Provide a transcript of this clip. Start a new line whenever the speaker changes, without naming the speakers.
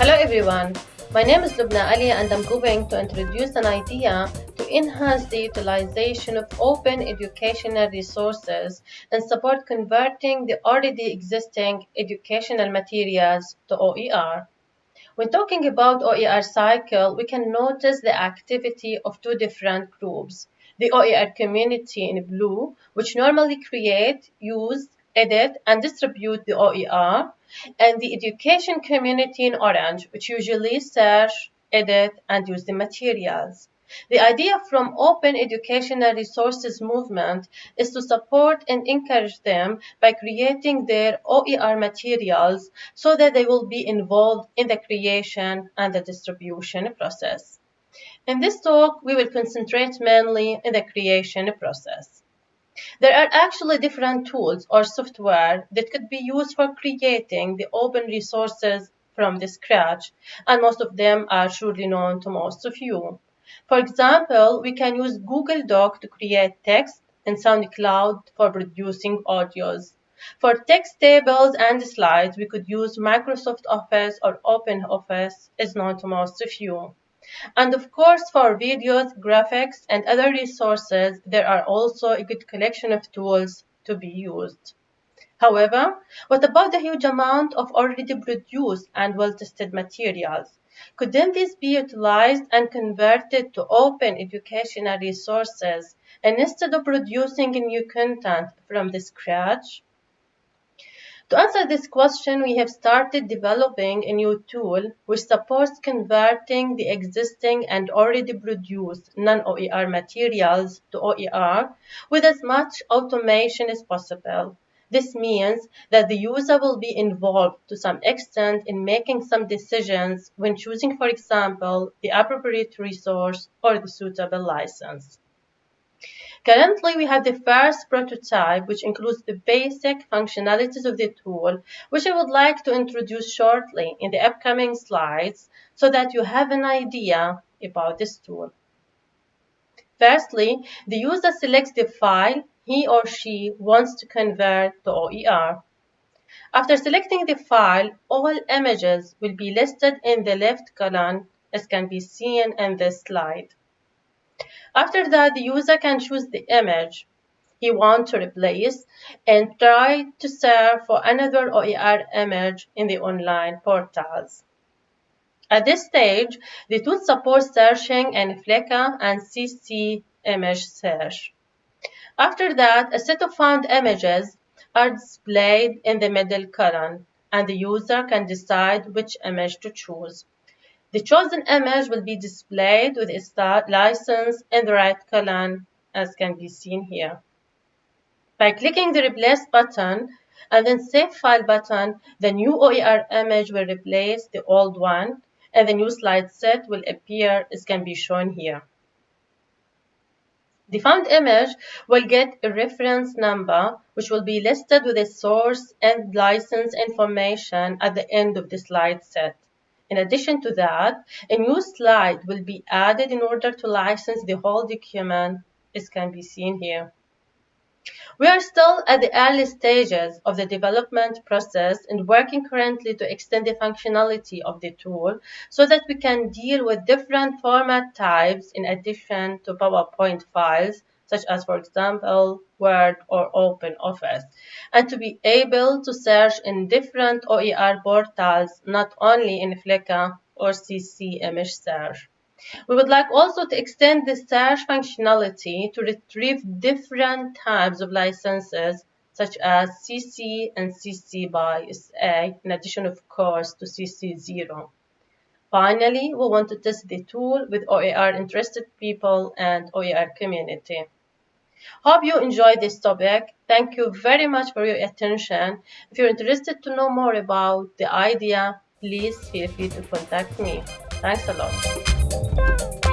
Hello everyone, my name is Lubna Ali and I'm going to introduce an idea to enhance the utilization of open educational resources and support converting the already existing educational materials to OER. When talking about OER cycle, we can notice the activity of two different groups. The OER community in blue, which normally create, use, edit, and distribute the OER, and the education community in orange, which usually search, edit, and use the materials. The idea from Open Educational Resources Movement is to support and encourage them by creating their OER materials so that they will be involved in the creation and the distribution process. In this talk, we will concentrate mainly in the creation process. There are actually different tools or software that could be used for creating the open resources from the scratch, and most of them are surely known to most of you. For example, we can use Google Doc to create text and SoundCloud for producing audios. For text tables and slides, we could use Microsoft Office or OpenOffice, as known to most of you. And of course, for videos, graphics, and other resources, there are also a good collection of tools to be used. However, what about the huge amount of already produced and well-tested materials? Could then these be utilized and converted to open educational resources instead of producing new content from the scratch? To answer this question, we have started developing a new tool which supports converting the existing and already produced non-OER materials to OER with as much automation as possible. This means that the user will be involved to some extent in making some decisions when choosing, for example, the appropriate resource or the suitable license. Currently, we have the first prototype, which includes the basic functionalities of the tool, which I would like to introduce shortly in the upcoming slides so that you have an idea about this tool. Firstly, the user selects the file he or she wants to convert to OER. After selecting the file, all images will be listed in the left column as can be seen in this slide. After that, the user can choose the image he wants to replace and try to search for another OER image in the online portals. At this stage, the tool supports searching in Flickr and CC image search. After that, a set of found images are displayed in the middle column, and the user can decide which image to choose. The chosen image will be displayed with its license in the right column, as can be seen here. By clicking the Replace button and then Save File button, the new OER image will replace the old one, and the new slide set will appear as can be shown here. The found image will get a reference number which will be listed with the source and license information at the end of the slide set. In addition to that, a new slide will be added in order to license the whole document as can be seen here. We are still at the early stages of the development process and working currently to extend the functionality of the tool so that we can deal with different format types in addition to PowerPoint files, such as, for example, Word or OpenOffice, and to be able to search in different OER portals, not only in Flickr or CC image search. We would like also to extend the search functionality to retrieve different types of licenses such as CC and CC by SA, in addition of course to CC0. Finally, we want to test the tool with OER interested people and OER community. Hope you enjoyed this topic. Thank you very much for your attention. If you're interested to know more about the idea, please feel free to contact me. Thanks a lot.